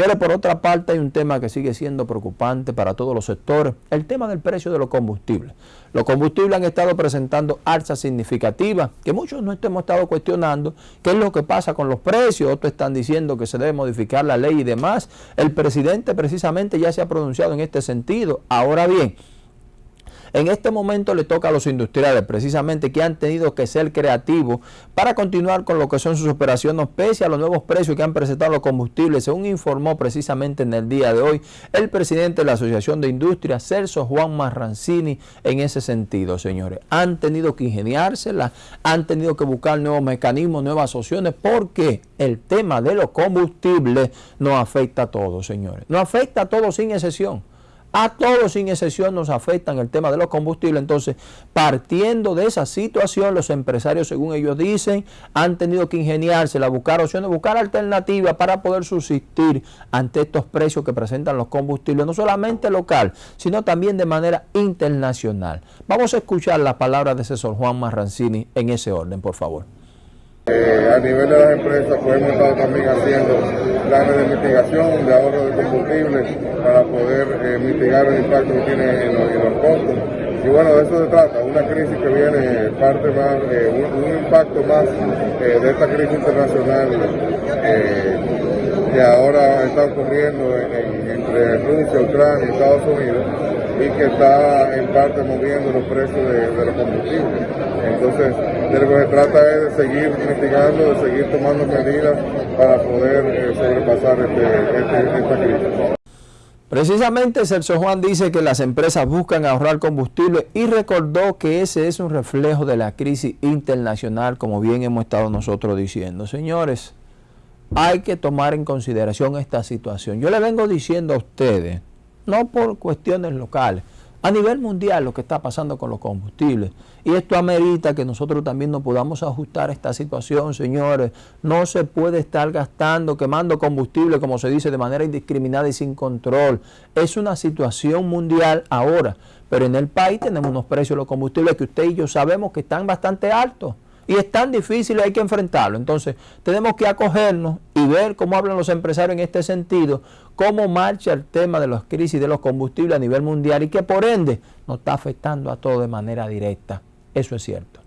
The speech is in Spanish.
Señores, por otra parte hay un tema que sigue siendo preocupante para todos los sectores, el tema del precio de los combustibles. Los combustibles han estado presentando alzas significativas que muchos no hemos estado cuestionando qué es lo que pasa con los precios, otros están diciendo que se debe modificar la ley y demás. El presidente precisamente ya se ha pronunciado en este sentido. Ahora bien, en este momento le toca a los industriales precisamente que han tenido que ser creativos para continuar con lo que son sus operaciones pese a los nuevos precios que han presentado los combustibles, según informó precisamente en el día de hoy el presidente de la Asociación de Industria, Celso Juan Marrancini, en ese sentido, señores. Han tenido que ingeniárselas, han tenido que buscar nuevos mecanismos, nuevas opciones, porque el tema de los combustibles nos afecta a todos, señores. Nos afecta a todos sin excepción. A todos sin excepción nos afectan el tema de los combustibles. Entonces, partiendo de esa situación, los empresarios, según ellos dicen, han tenido que ingeniarse, buscar opciones, buscar alternativas para poder subsistir ante estos precios que presentan los combustibles, no solamente local, sino también de manera internacional. Vamos a escuchar las palabras de asesor Juan Marrancini en ese orden, por favor. Eh, a nivel de las empresas, pues hemos estado también haciendo planes de mitigación, de ahorro de combustible, para poder eh, mitigar el impacto que tiene en los, costos. Y bueno, de eso se trata, una crisis que viene parte más, eh, un, impacto más de esta crisis internacional que ahora está ocurriendo entre Rusia, Ucrania y Estados Unidos y que está en parte moviendo los precios de, los combustibles. Entonces, de lo que se trata es de seguir mitigando, de seguir tomando medidas para poder eh, sobrepasar este, este, esta crisis. Precisamente Celso Juan dice que las empresas buscan ahorrar combustible y recordó que ese es un reflejo de la crisis internacional, como bien hemos estado nosotros diciendo. Señores, hay que tomar en consideración esta situación. Yo le vengo diciendo a ustedes, no por cuestiones locales, a nivel mundial lo que está pasando con los combustibles. Y esto amerita que nosotros también nos podamos ajustar a esta situación, señores. No se puede estar gastando, quemando combustible, como se dice, de manera indiscriminada y sin control. Es una situación mundial ahora, pero en el país tenemos unos precios de los combustibles que usted y yo sabemos que están bastante altos y es tan difícil hay que enfrentarlo. Entonces, tenemos que acogernos y ver cómo hablan los empresarios en este sentido, cómo marcha el tema de las crisis de los combustibles a nivel mundial y que por ende nos está afectando a todos de manera directa. Eso es cierto.